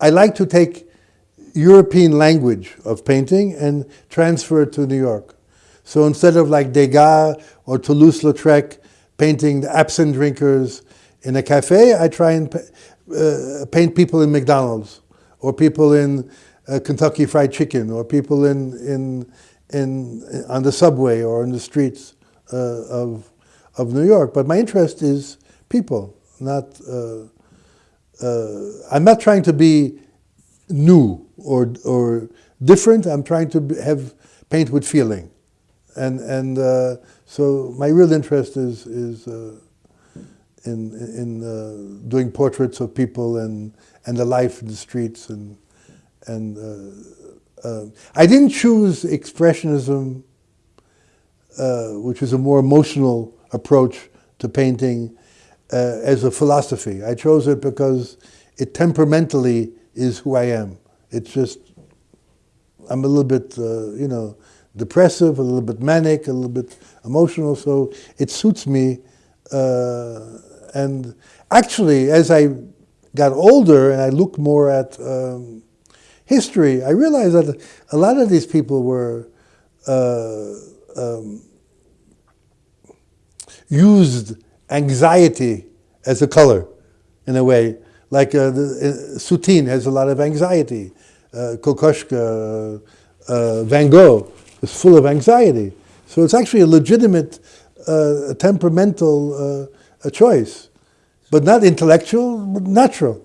I like to take European language of painting and transfer it to New York. So instead of like Degas or Toulouse-Lautrec painting the absinthe drinkers in a cafe, I try and uh, paint people in McDonald's or people in uh, Kentucky Fried Chicken or people in, in, in, on the subway or in the streets uh, of, of New York. But my interest is people, not, uh, uh, I'm not trying to be new or, or different. I'm trying to have paint with feeling. And, and uh, so my real interest is, is uh, in, in uh, doing portraits of people and, and the life in the streets. And, and uh, uh, I didn't choose Expressionism, uh, which is a more emotional approach to painting, as a philosophy. I chose it because it temperamentally is who I am. It's just, I'm a little bit, uh, you know, depressive, a little bit manic, a little bit emotional, so it suits me. Uh, and actually, as I got older and I looked more at um, history, I realized that a lot of these people were uh, um, used anxiety as a color, in a way. Like uh, the, uh, Soutine has a lot of anxiety. Uh, Kokoschka, uh, Van Gogh is full of anxiety. So it's actually a legitimate uh, temperamental uh, choice, but not intellectual, but natural.